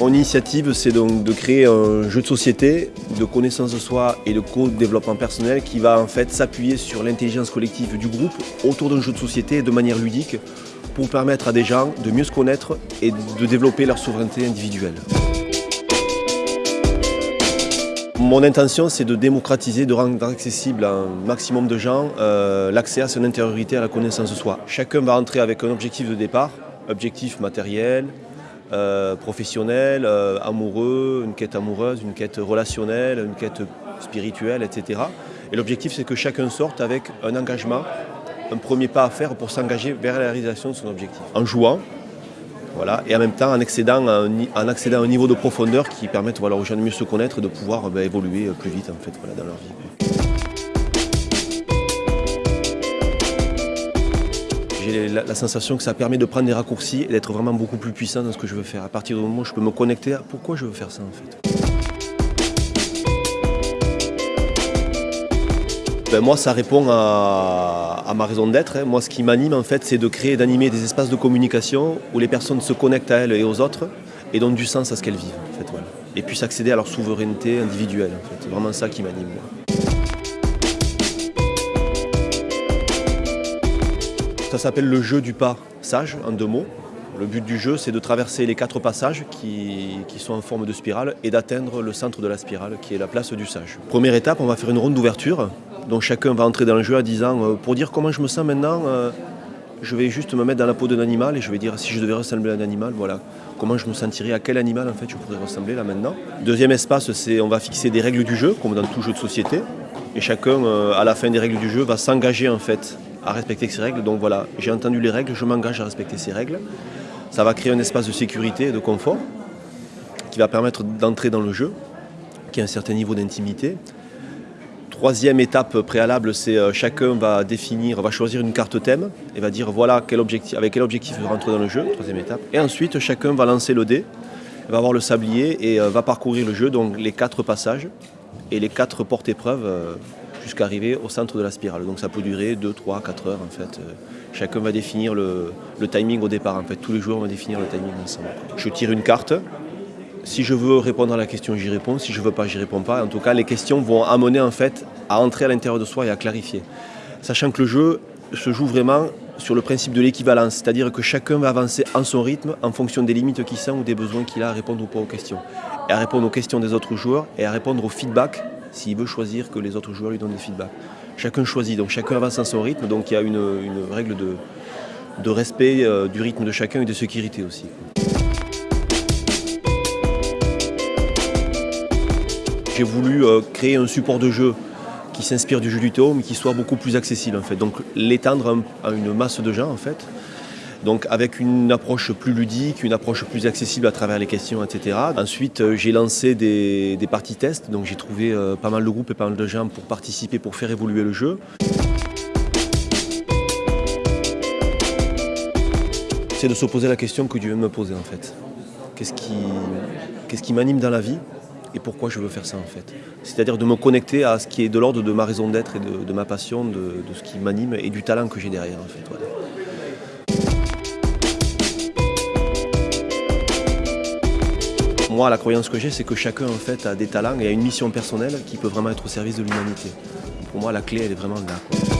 Mon initiative, c'est donc de créer un jeu de société de connaissance de soi et de co-développement personnel qui va en fait s'appuyer sur l'intelligence collective du groupe autour d'un jeu de société de manière ludique pour permettre à des gens de mieux se connaître et de développer leur souveraineté individuelle. Mon intention, c'est de démocratiser, de rendre accessible à un maximum de gens euh, l'accès à son intériorité, à la connaissance de soi. Chacun va entrer avec un objectif de départ, objectif matériel, euh, professionnel, euh, amoureux, une quête amoureuse, une quête relationnelle, une quête spirituelle, etc. Et l'objectif, c'est que chacun sorte avec un engagement, un premier pas à faire pour s'engager vers la réalisation de son objectif. En jouant, voilà, et en même temps en accédant à un, niveau de profondeur qui permette voilà, aux gens de mieux se connaître et de pouvoir ben, évoluer plus vite en fait, voilà, dans leur vie. La, sensation que ça permet de prendre des raccourcis et d'être vraiment beaucoup plus puissant dans ce que je veux faire. À partir du moment où je peux me connecter à pourquoi je veux faire ça en fait. Ben, moi, ça répond à, ma raison d'être. Hein. Moi, ce qui m'anime, en fait, c'est de créer d'animer des espaces de communication où les personnes se connectent à elles et aux autres et donnent du sens à ce qu'elles vivent. En fait, Et puissent accéder à leur souveraineté individuelle. C'est vraiment ça qui m'anime. Ça s'appelle le jeu du pas sage, en deux mots. Le but du jeu, c'est de traverser les quatre passages qui, sont en forme de spirale et d'atteindre le centre de la spirale, qui est la place du sage. Première étape, on va faire une ronde d'ouverture. Donc chacun va entrer dans le jeu en disant, euh, pour dire comment je me sens maintenant, euh, je vais juste me mettre dans la peau d'un animal et je vais dire si je devais ressembler à un animal, voilà. Comment je me sentirais, à quel animal en fait je pourrais ressembler là maintenant. Deuxième espace, c'est on va fixer des règles du jeu, comme dans tout jeu de société. Et chacun, euh, à la fin des règles du jeu, va s'engager en fait à respecter ces règles. Donc voilà, j'ai entendu les règles, je m'engage à respecter ces règles. Ça va créer un espace de sécurité et de confort qui va permettre d'entrer dans le jeu, qui a un certain niveau d'intimité. Troisième étape préalable, c'est euh, chacun va définir, va choisir une carte thème et va dire voilà quel objectif, avec quel objectif il veut rentrer dans le jeu, troisième étape. Et ensuite, chacun va lancer le dé, va avoir le sablier et euh, va parcourir le jeu, donc les quatre passages et les quatre portes-épreuves euh, jusqu'à arriver au centre de la spirale. Donc ça peut durer 2, 3, 4 heures en fait. Chacun va définir le, timing au départ en fait. Tous les joueurs vont définir le timing ensemble. Je tire une carte. Si je veux répondre à la question, j'y réponds. Si je ne veux pas, j'y réponds pas. En tout cas, les questions vont amener en fait à entrer à l'intérieur de soi et à clarifier. Sachant que le jeu se joue vraiment sur le principe de l'équivalence, c'est-à-dire que chacun va avancer en son rythme en fonction des limites qu'il sent ou des besoins qu'il a à répondre ou pas aux questions. Et à répondre aux questions des autres joueurs et à répondre au feedback s'il veut choisir que les autres joueurs lui donnent des feedbacks. Chacun choisit, donc chacun avance à son rythme, donc il y a une, règle de, respect euh, du rythme de chacun et de sécurité aussi. J'ai voulu euh, créer un support de jeu qui s'inspire du jeu du théo, mais qui soit beaucoup plus accessible en fait. Donc l'étendre à une masse de gens en fait. Donc avec une approche plus ludique, une approche plus accessible à travers les questions, etc. Ensuite, euh, j'ai lancé des, parties tests, donc j'ai trouvé euh, pas mal de groupes et pas mal de gens pour participer, pour faire évoluer le jeu. C'est de se poser la question que Dieu viens me poser en fait. Qu'est-ce qui, qu'est-ce qui m'anime dans la vie et pourquoi je veux faire ça en fait? C'est-à-dire de me connecter à ce qui est de l'ordre de ma raison d'être et de, ma passion, de, ce qui m'anime et du talent que j'ai derrière en fait. Moi, la croyance que j'ai, c'est que chacun a des talents et a une mission personnelle qui peut vraiment être au service de l'humanité. Pour moi, la clé, elle est vraiment là.